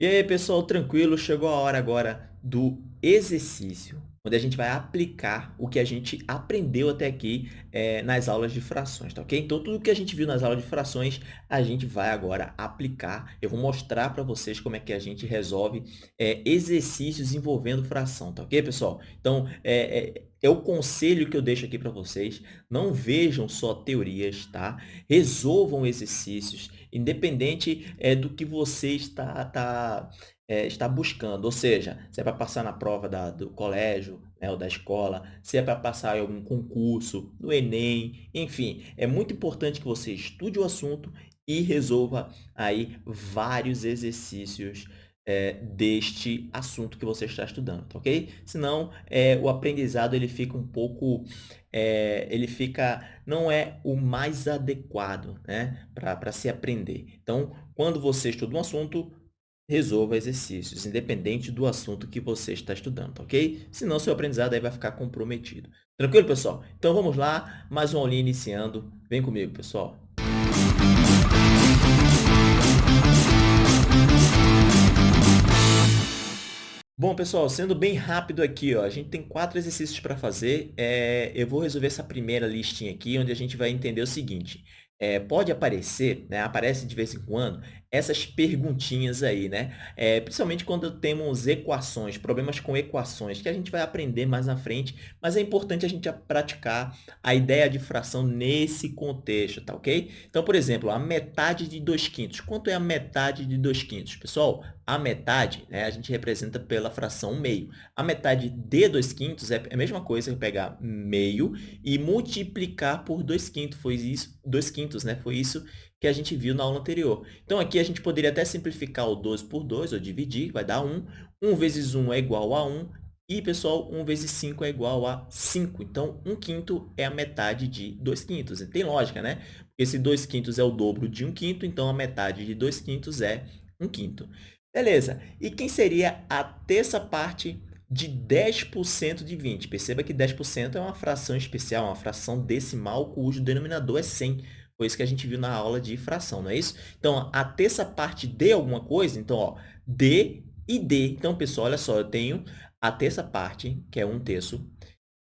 E aí, pessoal, tranquilo? Chegou a hora agora do exercício, onde a gente vai aplicar o que a gente aprendeu até aqui é, nas aulas de frações, tá ok? Então, tudo que a gente viu nas aulas de frações, a gente vai agora aplicar. Eu vou mostrar para vocês como é que a gente resolve é, exercícios envolvendo fração, tá ok, pessoal? Então, é, é, o conselho que eu deixo aqui para vocês. Não vejam só teorias, tá? Resolvam exercícios independente é, do que você está, tá, é, está buscando. Ou seja, se é para passar na prova da, do colégio né, ou da escola, se é para passar em algum concurso, no Enem, enfim. É muito importante que você estude o assunto e resolva aí vários exercícios é, deste assunto que você está estudando, tá ok? Senão, é, o aprendizado ele fica um pouco, é, ele fica, não é o mais adequado né, para se aprender. Então, quando você estuda um assunto, resolva exercícios, independente do assunto que você está estudando, ok? Senão, seu aprendizado aí vai ficar comprometido. Tranquilo, pessoal? Então, vamos lá, mais uma aulinha iniciando. Vem comigo, pessoal. Bom, pessoal, sendo bem rápido aqui, ó, a gente tem quatro exercícios para fazer. É, eu vou resolver essa primeira listinha aqui, onde a gente vai entender o seguinte. É, pode aparecer, né, aparece de vez em quando, essas perguntinhas aí, né? É, principalmente quando temos equações, problemas com equações, que a gente vai aprender mais na frente, mas é importante a gente praticar a ideia de fração nesse contexto, tá ok? Então, por exemplo, a metade de 2 quintos. Quanto é a metade de 2 quintos? Pessoal, a metade, né, a gente representa pela fração meio. A metade de 2 quintos é a mesma coisa que pegar meio e multiplicar por 2 quintos. Foi isso, 2 quintos, né? Foi isso que a gente viu na aula anterior. Então, aqui a gente poderia até simplificar o 12 por 2, ou dividir, vai dar 1. 1 vezes 1 é igual a 1. E, pessoal, 1 vezes 5 é igual a 5. Então, 1 quinto é a metade de 2 quintos. Tem lógica, né? Porque se 2 quintos é o dobro de 1 quinto, então a metade de 2 quintos é 1 quinto. Beleza. E quem seria a terça parte de 10% de 20? Perceba que 10% é uma fração especial, uma fração decimal cujo denominador é 100. Foi isso que a gente viu na aula de fração, não é isso? Então, a terça parte de alguma coisa, então, ó, d e d. Então, pessoal, olha só, eu tenho a terça parte, que é um terço,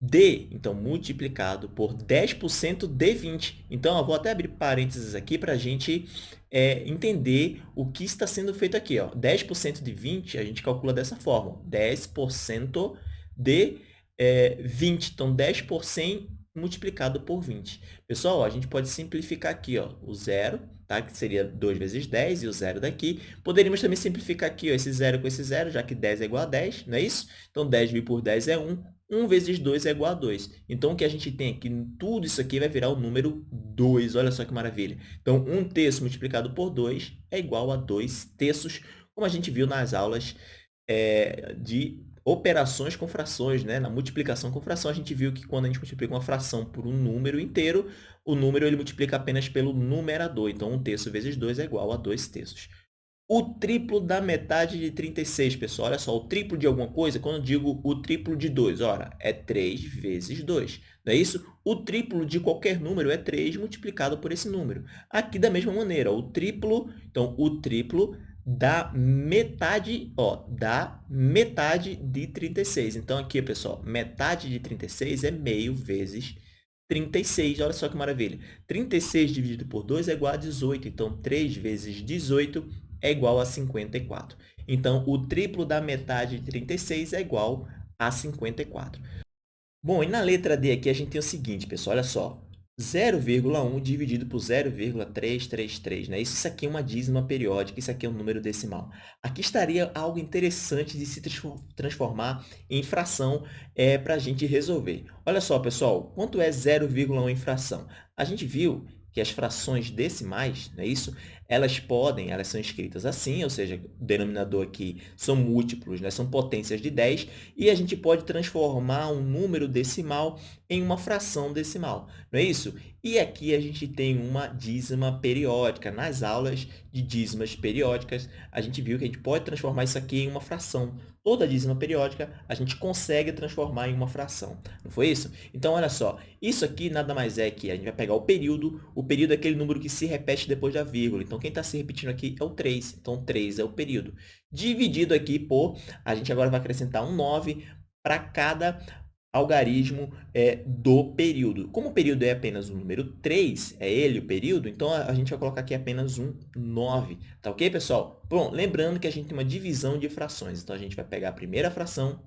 d, então, multiplicado por 10% de 20. Então, eu vou até abrir parênteses aqui para a gente é, entender o que está sendo feito aqui. Ó. 10% de 20, a gente calcula dessa forma. 10% de é, 20. Então, 10 por 100 multiplicado por 20. Pessoal, a gente pode simplificar aqui ó, o zero, tá? que seria 2 vezes 10, e o zero daqui. Poderíamos também simplificar aqui ó, esse zero com esse zero, já que 10 é igual a 10, não é isso? Então, 10 dividido por 10 é 1. 1 vezes 2 é igual a 2. Então, o que a gente tem aqui, tudo isso aqui vai virar o número 2. Olha só que maravilha. Então, 1 terço multiplicado por 2 é igual a 2 terços, como a gente viu nas aulas é, de operações com frações, né? Na multiplicação com fração, a gente viu que quando a gente multiplica uma fração por um número inteiro, o número ele multiplica apenas pelo numerador. Então, 1 terço vezes 2 é igual a 2 terços. O triplo da metade de 36, pessoal. Olha só, o triplo de alguma coisa, quando eu digo o triplo de 2, ora, é 3 vezes 2. Não é isso? O triplo de qualquer número é 3 multiplicado por esse número. Aqui, da mesma maneira, o triplo, então, o triplo da metade, ó, da metade de 36. Então, aqui, pessoal, metade de 36 é meio vezes 36. Olha só que maravilha. 36 dividido por 2 é igual a 18. Então, 3 vezes 18 é igual a 54. Então, o triplo da metade de 36 é igual a 54. Bom, e na letra D aqui a gente tem o seguinte, pessoal, olha só. 0,1 dividido por 0,333, né? Isso aqui é uma dízima periódica, isso aqui é um número decimal. Aqui estaria algo interessante de se transformar em fração é, para a gente resolver. Olha só, pessoal, quanto é 0,1 em fração? A gente viu que as frações decimais, não é isso? Elas podem, elas são escritas assim, ou seja, o denominador aqui são múltiplos, né? são potências de 10, e a gente pode transformar um número decimal em uma fração decimal, não é isso? E aqui a gente tem uma dízima periódica. Nas aulas de dízimas periódicas, a gente viu que a gente pode transformar isso aqui em uma fração. Toda dízima periódica a gente consegue transformar em uma fração. Não foi isso? Então, olha só. Isso aqui nada mais é que a gente vai pegar o período. O período é aquele número que se repete depois da vírgula. Então, Então, quem está se repetindo aqui é o 3. Então, 3 é o período. Dividido aqui por, a gente agora vai acrescentar um 9 para cada algarismo é, do período. Como o período é apenas o número 3, é ele o período, então a gente vai colocar aqui apenas um 9. Tá ok, pessoal? Bom, lembrando que a gente tem uma divisão de frações. Então, a gente vai pegar a primeira fração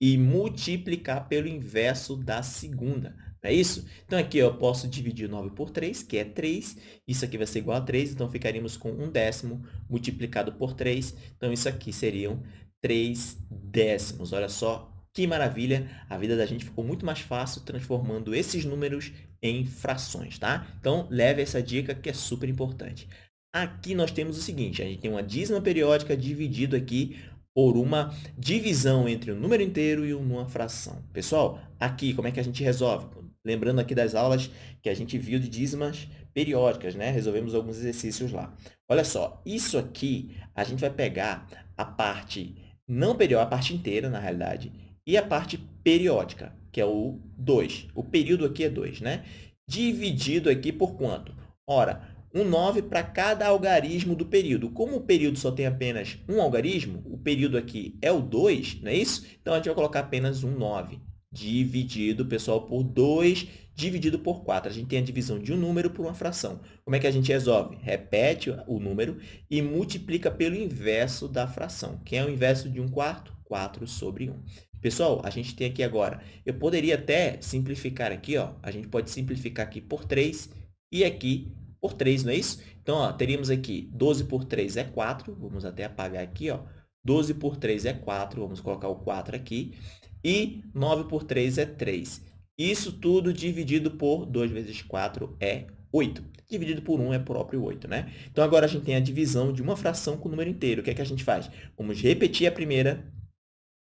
e multiplicar pelo inverso da segunda. É isso? Então, aqui eu posso dividir 9 por 3, que é 3. Isso aqui vai ser igual a 3, então ficaríamos com 1 décimo multiplicado por 3. Então, isso aqui seriam 3 décimos. Olha só que maravilha! A vida da gente ficou muito mais fácil transformando esses números em frações, tá? Então, leve essa dica que é super importante. Aqui nós temos o seguinte, a gente tem uma dízima periódica dividido aqui por uma divisão entre um número inteiro e uma fração. Pessoal, aqui como é que a gente resolve? Lembrando aqui das aulas que a gente viu de dízimas periódicas, né? Resolvemos alguns exercícios lá. Olha só, isso aqui a gente vai pegar a parte não periódica, a parte inteira, na realidade, e a parte periódica, que é o 2. O período aqui é 2, né? Dividido aqui por quanto? Ora, um 9 para cada algarismo do período. Como o período só tem apenas um algarismo, o período aqui é o 2, não é isso? Então, a gente vai colocar apenas um 9 dividido, pessoal, por 2 dividido por 4. A gente tem a divisão de um número por uma fração. Como é que a gente resolve? Repete o número e multiplica pelo inverso da fração. Quem é o inverso de 1 quarto? 4 sobre 1. Pessoal, a gente tem aqui agora, eu poderia até simplificar aqui, ó, a gente pode simplificar aqui por 3 e aqui por 3, não é isso? Então, ó, teríamos aqui 12 por 3 é 4, vamos até apagar aqui, ó. 12 por 3 é 4, vamos colocar o 4 aqui e 9 por 3 é 3. Isso tudo dividido por 2 vezes 4 é 8. Dividido por 1 é próprio 8, né? Então, agora a gente tem a divisão de uma fração com o número inteiro. O que é que a gente faz? Vamos repetir a primeira,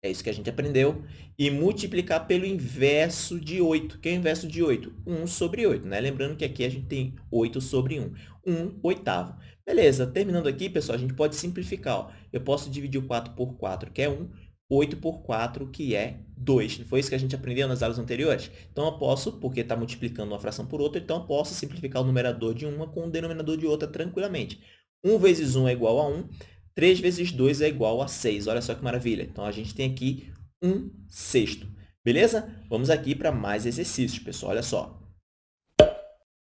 é isso que a gente aprendeu, e multiplicar pelo inverso de 8. que é o inverso de 8? 1 sobre 8, né? Lembrando que aqui a gente tem 8 sobre 1. 1 oitavo. Beleza, terminando aqui, pessoal, a gente pode simplificar. Ó. Eu posso dividir o 4 por 4, que é 1, 8 por 4, que é 2. Não foi isso que a gente aprendeu nas aulas anteriores? Então, eu posso, porque está multiplicando uma fração por outra, então eu posso simplificar o numerador de uma com o denominador de outra tranquilamente. 1 vezes 1 é igual a 1, 3 vezes 2 é igual a 6. Olha só que maravilha. Então, a gente tem aqui 1 sexto. Beleza? Vamos aqui para mais exercícios, pessoal. Olha só.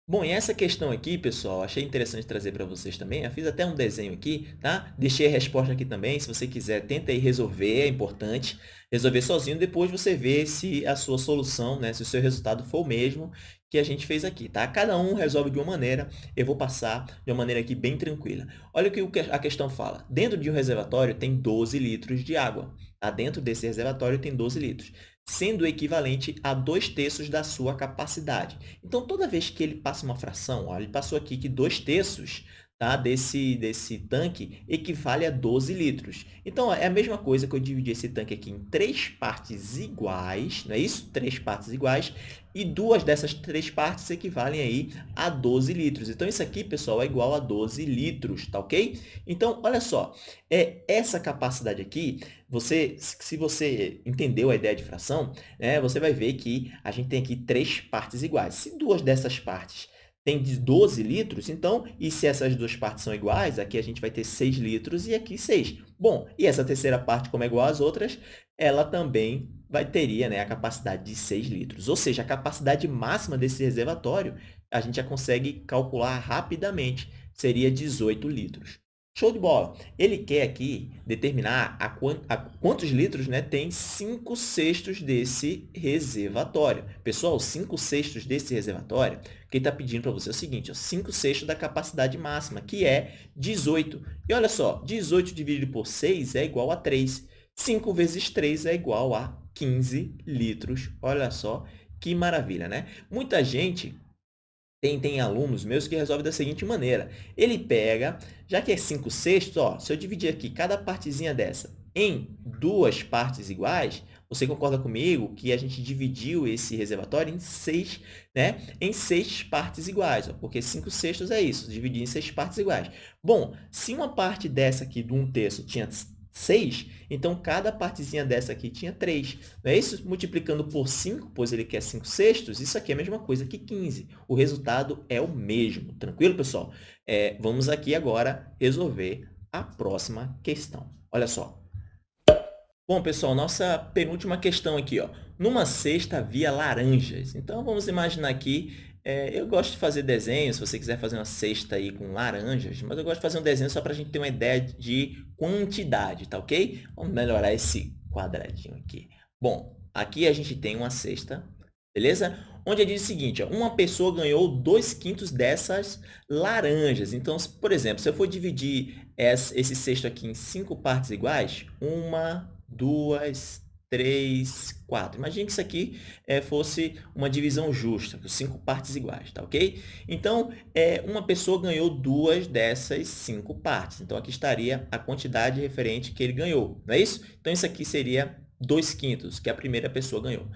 Bom, e essa questão aqui, pessoal, achei interessante trazer para vocês também. Eu fiz até um desenho aqui, tá? Deixei a resposta aqui também. Se você quiser, tenta aí resolver, é importante. Resolver sozinho, depois você vê se a sua solução, né, se o seu resultado for o mesmo que a gente fez aqui, tá? Cada um resolve de uma maneira, eu vou passar de uma maneira aqui bem tranquila. Olha o que a questão fala. Dentro de um reservatório tem 12 litros de água. Tá? Dentro desse reservatório tem 12 litros sendo equivalente a dois terços da sua capacidade. Então, toda vez que ele passa uma fração, ó, ele passou aqui que dois terços tá, desse, desse tanque equivale a 12 litros. Então, é a mesma coisa que eu dividi esse tanque aqui em três partes iguais, não é isso? Três partes iguais, e duas dessas três partes equivalem aí a 12 litros. Então, isso aqui, pessoal, é igual a 12 litros, tá ok? Então, olha só, é, essa capacidade aqui, você, se você entendeu a ideia de fração, né, você vai ver que a gente tem aqui três partes iguais. Se duas dessas partes tem de 12 litros, então, e se essas duas partes são iguais, aqui a gente vai ter 6 litros e aqui 6. Bom, e essa terceira parte, como é igual às outras, ela também vai teria né, a capacidade de 6 litros. Ou seja, a capacidade máxima desse reservatório, a gente já consegue calcular rapidamente, seria 18 litros. Show de bola! Ele quer aqui determinar a, quant, a quantos litros né, tem 5 sextos desse reservatório. Pessoal, 5 sextos desse reservatório, o que ele está pedindo para você é o seguinte, 5 sextos da capacidade máxima, que é 18. E olha só, 18 dividido por 6 é igual a 3. 5 vezes 3 é igual a 15 litros. Olha só que maravilha, né? Muita gente tem, tem alunos meus que resolvem da seguinte maneira. Ele pega, já que é 5 sextos, ó, se eu dividir aqui cada partezinha dessa em duas partes iguais, você concorda comigo que a gente dividiu esse reservatório em seis, né? em seis partes iguais, ó, porque 5 sextos é isso, dividir em seis partes iguais. Bom, se uma parte dessa aqui, 1 um terço, tinha 6, então cada partezinha dessa aqui tinha 3. Não é isso? Multiplicando por 5, pois ele quer 5 sextos, isso aqui é a mesma coisa que 15. O resultado é o mesmo. Tranquilo, pessoal? É, vamos aqui agora resolver a próxima questão. Olha só. Bom, pessoal, nossa penúltima questão aqui. Ó. Numa cesta havia laranjas. Então, vamos imaginar aqui é, eu gosto de fazer desenho, se você quiser fazer uma cesta aí com laranjas, mas eu gosto de fazer um desenho só para a gente ter uma ideia de quantidade, tá ok? Vamos melhorar esse quadradinho aqui. Bom, aqui a gente tem uma cesta, beleza? Onde diz o seguinte, ó, uma pessoa ganhou 2 quintos dessas laranjas. Então, por exemplo, se eu for dividir esse cesto aqui em cinco partes iguais, uma, duas, 3, 4. Imagine que isso aqui é, fosse uma divisão justa, com cinco partes iguais, tá ok? Então, é, uma pessoa ganhou duas dessas cinco partes. Então, aqui estaria a quantidade referente que ele ganhou, não é isso? Então, isso aqui seria 2 quintos, que a primeira pessoa ganhou.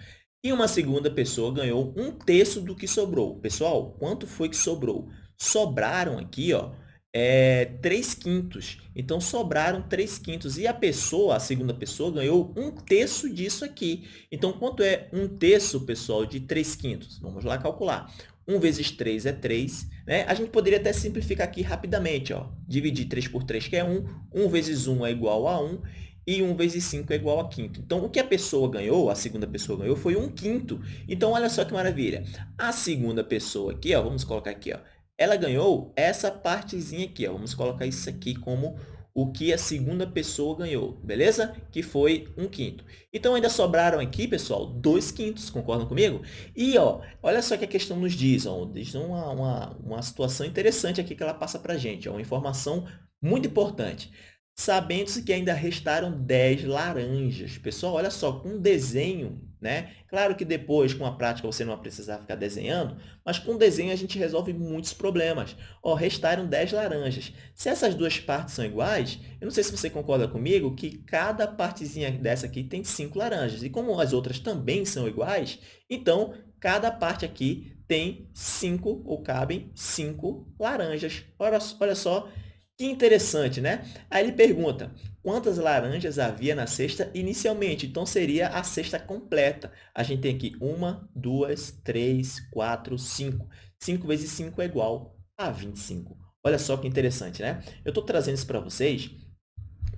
E uma segunda pessoa ganhou um terço do que sobrou. Pessoal, quanto foi que sobrou? Sobraram aqui, ó, é, 3 quintos. Então, sobraram 3 quintos. E a pessoa, a segunda pessoa, ganhou um terço disso aqui. Então, quanto é um terço, pessoal, de 3 quintos? Vamos lá calcular. 1 vezes 3 é 3. Né? A gente poderia até simplificar aqui rapidamente. Ó. Dividir 3 por 3, que é 1. 1 vezes 1 é igual a 1. E 1 vezes 5 é igual a quinto. Então, o que a pessoa ganhou, a segunda pessoa ganhou, foi 1 quinto. Então, olha só que maravilha. A segunda pessoa aqui, ó, vamos colocar aqui, ó, ela ganhou essa partezinha aqui. Ó. Vamos colocar isso aqui como o que a segunda pessoa ganhou, beleza? Que foi um quinto. Então, ainda sobraram aqui, pessoal, dois quintos, concordam comigo? E, ó, olha só que a questão nos diz, ó, diz uma, uma, uma situação interessante aqui que ela passa para a gente, ó, uma informação muito importante sabendo-se que ainda restaram 10 laranjas. Pessoal, olha só, com desenho, né? Claro que depois, com a prática, você não vai precisar ficar desenhando, mas com desenho a gente resolve muitos problemas. Ó, restaram 10 laranjas. Se essas duas partes são iguais, eu não sei se você concorda comigo que cada partezinha dessa aqui tem 5 laranjas. E como as outras também são iguais, então cada parte aqui tem 5, ou cabem 5 laranjas. Olha, olha só que interessante, né? Aí ele pergunta, quantas laranjas havia na cesta inicialmente? Então, seria a cesta completa. A gente tem aqui uma, duas, três, quatro, cinco. 5 vezes 5 é igual a 25. Olha só que interessante, né? Eu estou trazendo isso para vocês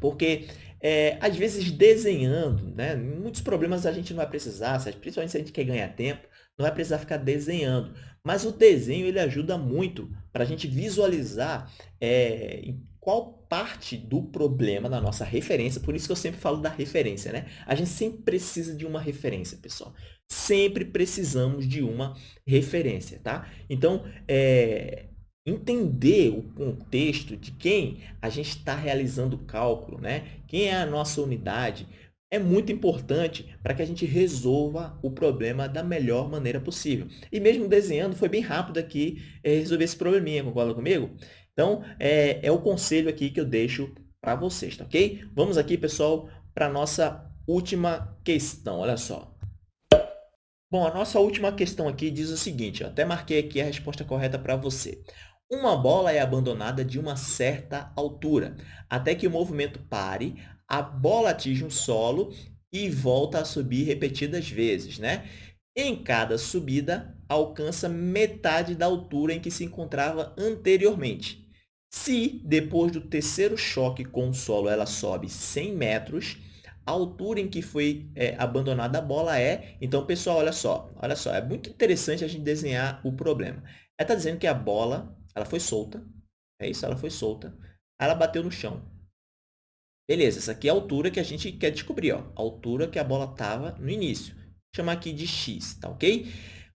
porque, é, às vezes, desenhando, né? muitos problemas a gente não vai precisar, principalmente se a gente quer ganhar tempo, não vai precisar ficar desenhando. Mas o desenho ele ajuda muito para a gente visualizar é, em qual parte do problema da nossa referência, por isso que eu sempre falo da referência, né? A gente sempre precisa de uma referência, pessoal. Sempre precisamos de uma referência, tá? Então, é, entender o contexto de quem a gente está realizando o cálculo, né? Quem é a nossa unidade, é muito importante para que a gente resolva o problema da melhor maneira possível. E mesmo desenhando, foi bem rápido aqui é, resolver esse probleminha, concorda comigo? Então, é, é o conselho aqui que eu deixo para vocês, tá ok? Vamos aqui, pessoal, para a nossa última questão, olha só. Bom, a nossa última questão aqui diz o seguinte, até marquei aqui a resposta correta para você. Uma bola é abandonada de uma certa altura, até que o movimento pare, a bola atinge um solo e volta a subir repetidas vezes. Né? Em cada subida, alcança metade da altura em que se encontrava anteriormente. Se, depois do terceiro choque com o solo, ela sobe 100 metros, a altura em que foi é, abandonada a bola é... Então, pessoal, olha só, olha só, é muito interessante a gente desenhar o problema. Ela está dizendo que a bola ela foi solta, é isso, ela foi solta, ela bateu no chão. Beleza, essa aqui é a altura que a gente quer descobrir, ó, a altura que a bola estava no início. Vou chamar aqui de x, tá ok?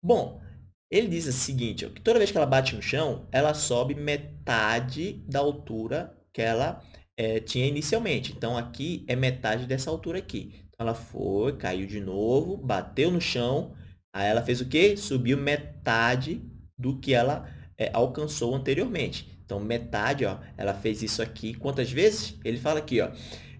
Bom, ele diz o seguinte, ó, que toda vez que ela bate no chão, ela sobe metade da altura que ela é, tinha inicialmente. Então, aqui é metade dessa altura aqui. Então, ela foi, caiu de novo, bateu no chão, aí ela fez o quê? Subiu metade do que ela é, alcançou anteriormente. Então, metade, ó, ela fez isso aqui quantas vezes? Ele fala aqui, ó,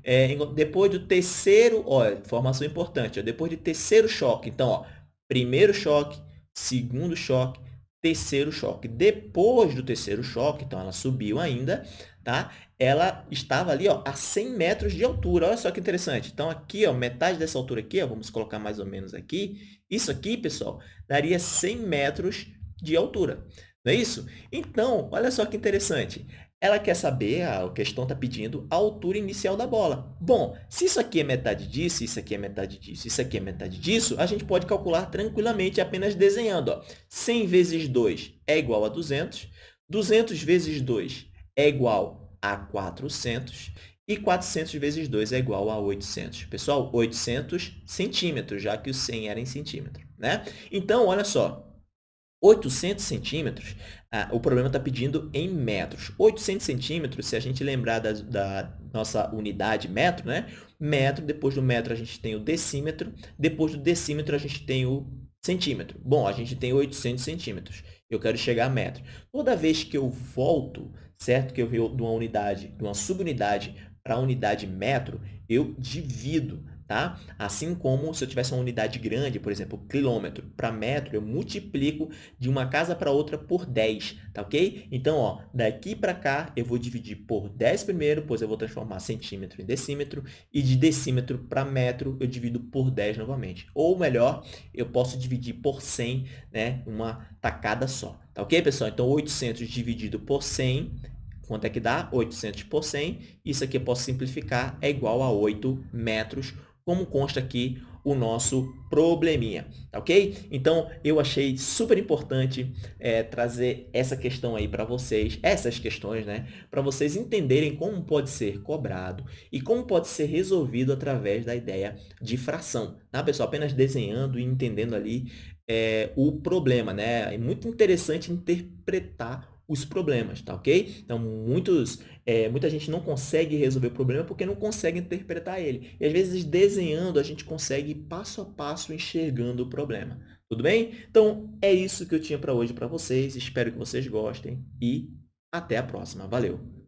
é, depois do terceiro, ó, informação importante, ó, depois do terceiro choque. Então, ó, primeiro choque, segundo choque, terceiro choque. Depois do terceiro choque, então ela subiu ainda, tá? Ela estava ali, ó, a 100 metros de altura. Olha só que interessante. Então, aqui, ó, metade dessa altura aqui, ó, vamos colocar mais ou menos aqui. Isso aqui, pessoal, daria 100 metros de altura. Não é isso? Então, olha só que interessante. Ela quer saber, a questão está pedindo, a altura inicial da bola. Bom, se isso aqui é metade disso, isso aqui é metade disso, isso aqui é metade disso, a gente pode calcular tranquilamente apenas desenhando. Ó. 100 vezes 2 é igual a 200, 200 vezes 2 é igual a 400 e 400 vezes 2 é igual a 800. Pessoal, 800 centímetros, já que o 100 era em centímetro. Né? Então, olha só, 800 centímetros, ah, o problema está pedindo em metros. 800 centímetros, se a gente lembrar da, da, nossa unidade metro, né? Metro, depois do metro a gente tem o decímetro, depois do decímetro a gente tem o centímetro. Bom, a gente tem 800 centímetros. Eu quero chegar a metro. Toda vez que eu volto, certo? Que eu venho de uma unidade, de uma subunidade para a unidade metro, eu divido tá? Assim como se eu tivesse uma unidade grande, por exemplo, quilômetro para metro, eu multiplico de uma casa para outra por 10, tá ok? Então, ó, daqui para cá, eu vou dividir por 10 primeiro, pois eu vou transformar centímetro em decímetro, e de decímetro para metro, eu divido por 10 novamente. Ou melhor, eu posso dividir por 100, né, uma tacada só, tá ok, pessoal? Então, 800 dividido por 100 Quanto é que dá? 800 por 100. Isso aqui eu posso simplificar, é igual a 8 metros como consta aqui o nosso probleminha, tá ok? Então, eu achei super importante é, trazer essa questão aí para vocês, essas questões, né? Para vocês entenderem como pode ser cobrado e como pode ser resolvido através da ideia de fração, tá, pessoal? Apenas desenhando e entendendo ali é, o problema, né? É muito interessante interpretar os problemas, tá ok? Então, muitos, é, muita gente não consegue resolver o problema porque não consegue interpretar ele. E, às vezes, desenhando, a gente consegue passo a passo enxergando o problema. Tudo bem? Então, é isso que eu tinha para hoje para vocês. Espero que vocês gostem e até a próxima. Valeu!